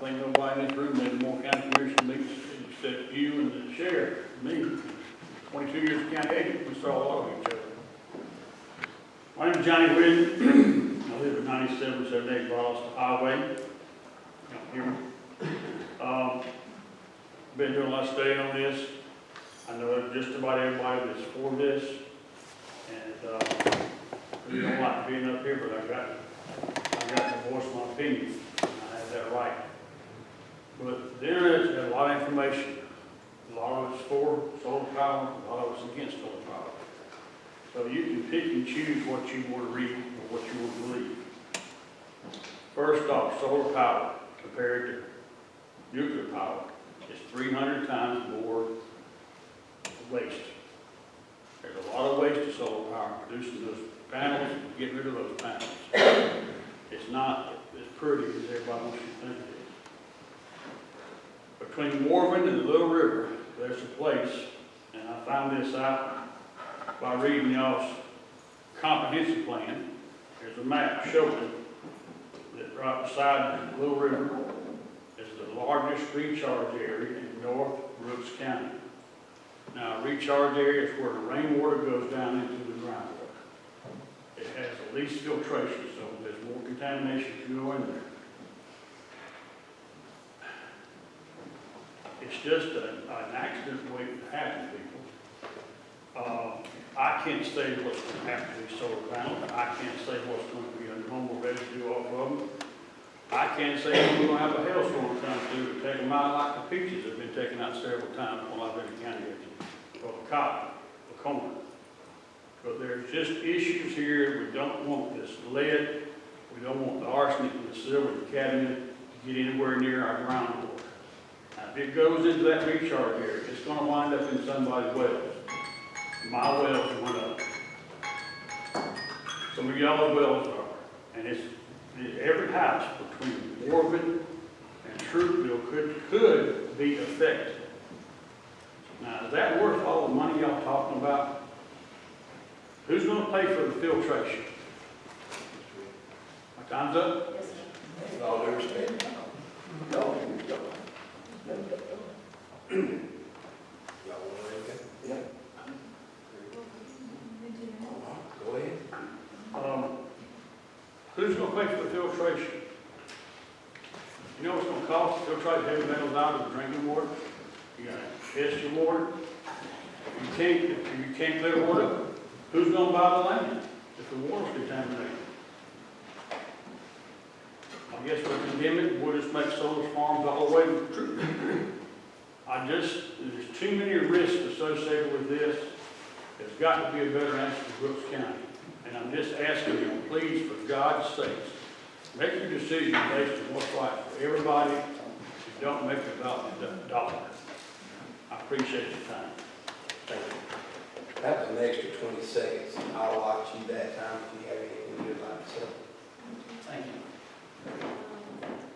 think nobody in this room has more county commission meetings except you and the sheriff, me. Twenty-two years of county agent, we saw a lot of each other. My name's Johnny Whitten. I live at ninety-seven seventy-eight Ballast Highway. Here. Um, been doing a lot of study on this. I know just about everybody that's for this. And, uh, we don't like being up here, but I got, I got to voice my opinion. I have that right. But there is a lot of information. A lot of it's for solar power, a lot of it's against solar power. So you can pick and choose what you want to read or what you want to believe. First off, solar power compared to nuclear power is three hundred times more waste. There's a lot of waste to solar power, producing those panels, and getting rid of those panels. It's not as pretty as everybody wants you to think it is. Between Morven and the Little River, there's a place, and I found this out by reading y'all's comprehensive plan. There's a map showing that right beside the Little River is the largest recharge area in North Brooks County. Now, recharge area is where the rainwater goes down into the groundwater. It has the least filtration, so there's more contamination you go in there. It's just a- an accident waiting to happen, people. Uh, I can't say what's going to happen to these solar panels. I can't say what's going to be a normal residue off of them. I can't say we're going to have a hailstorm come through to take them out like the peaches have been taken out several times while I've been in county agent. Or the cotton, the corn. But there's just issues here. We don't want this lead. We don't want the arsenic and the silver and cadmium to get anywhere near our groundwater. Now, if it goes into that recharge area, it's gonna wind up in somebody's well. My wells went up. Some of y'all's wells are, and it's, every house between Morven and Troupville could, could be affected. Now, is that worth all the money y'all talking about? Who's gonna pay for the filtration? My time's up? Yes, sir. With all due respect. No, no. Y'all want anything? Yeah. Go ahead. Um, who's gonna pay for the filtration? You know what's gonna cost to the drinking water? You gotta test your water. You can't, you can't clear water, who's gonna buy the land if the water's contaminated? I guess we'll condemn it, we'll just make solar farms all the way to true. I just, there's too many risks associated with this. There's got to be a better answer for Brooks County. And I'm just asking you, please, for God's sakes, make your decision based on what's right for everybody, and don't make it about the dollar. I appreciate your time. Thank you. That was an extra twenty seconds. I'll watch you that time if you have anything you'd like to say. Thank you. 何?